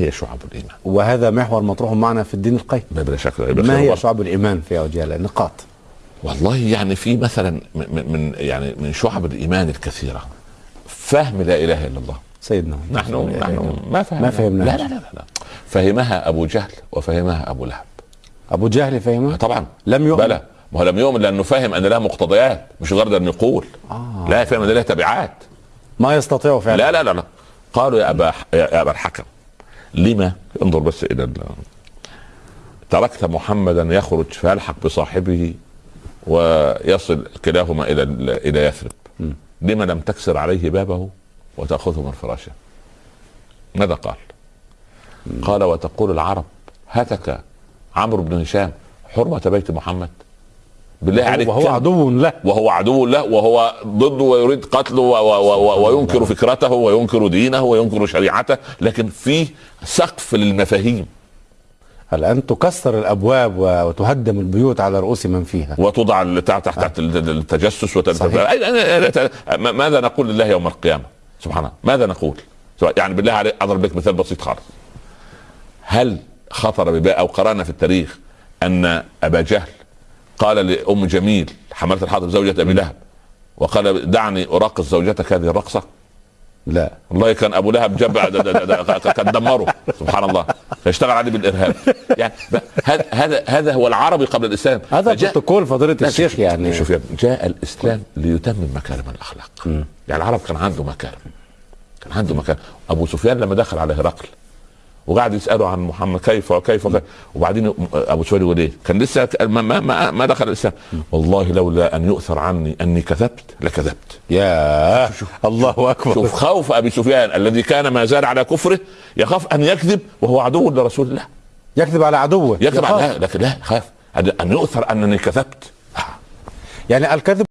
هي شعب الإيمان. وهذا محور مطروح معنا في الدين القيم. بلا شك ما هي شعب الإيمان في وجهها نقاط والله يعني في مثلا من يعني من شعب الإيمان الكثيرة. فهم لا إله إلا الله. سيدنا. نحن نحن ما فهمنا. ما فهمناها. لا لا لا, لا. فهمها أبو جهل وفهمها أبو لهب. أبو جهل فهمها طبعا. لم يؤمن؟ بلى. ما هو لم يؤمن لأنه فهم أن لها مقتضيات مش مجرد أن يقول. آه. لا فهم أن لها تبعات. ما يستطيع فعلا. لا لا لا لا. قالوا يا أبا يا أبا الحكم. لما؟ انظر بس إلى ال- تركت محمدا يخرج فيلحق بصاحبه ويصل كلاهما إلى ال- إلى يثرب. لما لم تكسر عليه بابه وتأخذه من فراشه. ماذا قال؟ قال وتقول العرب هتك عمرو بن هشام حرمة بيت محمد. بالله عليك وهو عدو له. وهو عدو له وهو ضده ويريد قتله و و و وينكر فكرته وينكر دينه وينكر شريعته لكن في سقف للمفاهيم. الان تكسر الأبواب وتهدم البيوت على رؤوس من فيها. وتوضع تحت تحت التجسس ماذا نقول لله يوم القيامة؟ سبحان الله. ماذا نقول؟ يعني بالله عليك أضرب لك مثال بسيط خالص. هل خطر ببال أو قرانا في التاريخ أن أبا جهل قال لأم جميل حمله الحطب زوجة أبي لهب وقال دعني أراقص زوجتك هذه الرقصة؟ لا. والله كان أبو لهب جاب كان دمره سبحان الله. فاشتغل عليه بالإرهاب. يعني هذا هذا هو العربي قبل الإسلام. هذا بروتوكول فضيلة الشيخ يعني. شوف يا ابني، جاء الإسلام ليتمم مكارم الأخلاق. يعني العرب كان عنده مكارم. كان عنده مكارم. أبو سفيان لما دخل على هرقل وقعد يساله عن محمد كيف وكيف وكيف. وبعدين أبو سفيان يقول إيه؟ كان لسه ما ما ما, دخل الإسلام. والله لولا أن يؤثر عني أني كذبت لكذبت. يا الله أكبر. شوف خوف أبي سفيان الذي كان ما زال على كفره يخاف أن يكذب وهو عدو لرسول الله. يكذب على عدوه. يكذب. على لكن لا خاف. ان يؤثر أنني كذبت. يعني الكذب